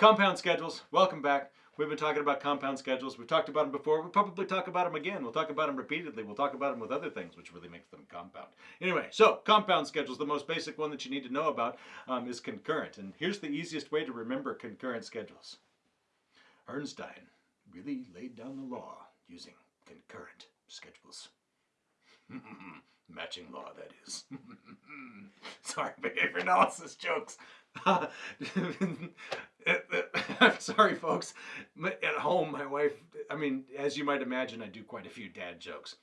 Compound schedules, welcome back. We've been talking about compound schedules. We've talked about them before. We'll probably talk about them again. We'll talk about them repeatedly. We'll talk about them with other things, which really makes them compound. Anyway, so compound schedules, the most basic one that you need to know about um, is concurrent. And here's the easiest way to remember concurrent schedules. Herrnstein really laid down the law using concurrent schedules. Matching law, that is. Sorry, behavior analysis jokes. I'm sorry, folks. At home, my wife, I mean, as you might imagine, I do quite a few dad jokes.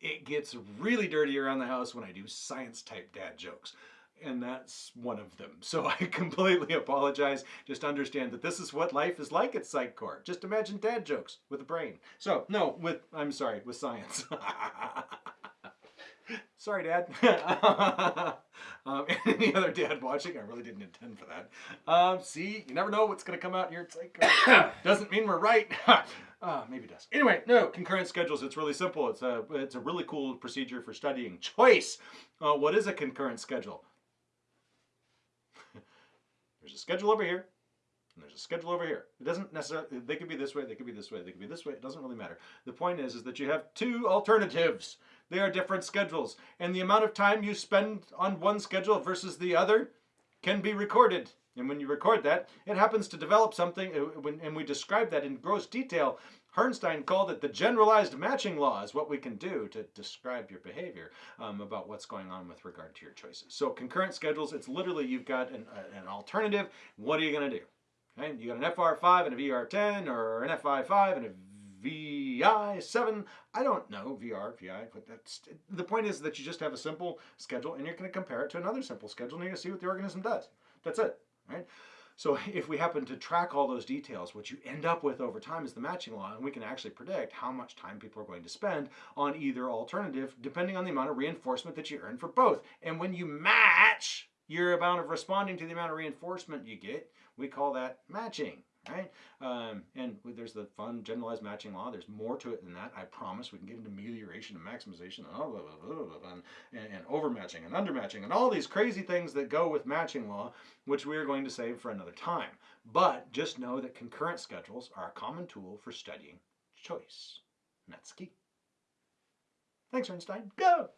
It gets really dirty around the house when I do science type dad jokes. And that's one of them. So I completely apologize. Just understand that this is what life is like at PsychCorps. Just imagine dad jokes with a brain. So, no, with, I'm sorry, with science. Sorry, Dad. Um, any other dad watching? I really didn't intend for that. Um, see, you never know what's going to come out here. It's like, uh, doesn't mean we're right. uh, maybe it does. Anyway, no, concurrent schedules. It's really simple. It's a, it's a really cool procedure for studying choice. Uh, what is a concurrent schedule? There's a schedule over here. And there's a schedule over here. It doesn't necessarily, they could be this way, they could be this way, they could be this way. It doesn't really matter. The point is, is that you have two alternatives. They are different schedules. And the amount of time you spend on one schedule versus the other can be recorded. And when you record that, it happens to develop something, uh, and we describe that in gross detail. Herrnstein called it the generalized matching law is what we can do to describe your behavior um, about what's going on with regard to your choices. So concurrent schedules, it's literally you've got an, uh, an alternative. What are you going to do? Okay? You got an FR5 and a VR10 or an FI5 and a VI7. I don't know, VR, VI, but that's the point is that you just have a simple schedule and you're going to compare it to another simple schedule and you're going to see what the organism does. That's it, right? So if we happen to track all those details, what you end up with over time is the matching law, and we can actually predict how much time people are going to spend on either alternative, depending on the amount of reinforcement that you earn for both. And when you match your amount of responding to the amount of reinforcement you get, we call that matching right? Um, and there's the fun generalized matching law. There's more to it than that. I promise we can get into amelioration and maximization and, blah, blah, blah, and, and overmatching and undermatching and all these crazy things that go with matching law, which we are going to save for another time. But just know that concurrent schedules are a common tool for studying choice. And that's key. Thanks, Einstein. Go!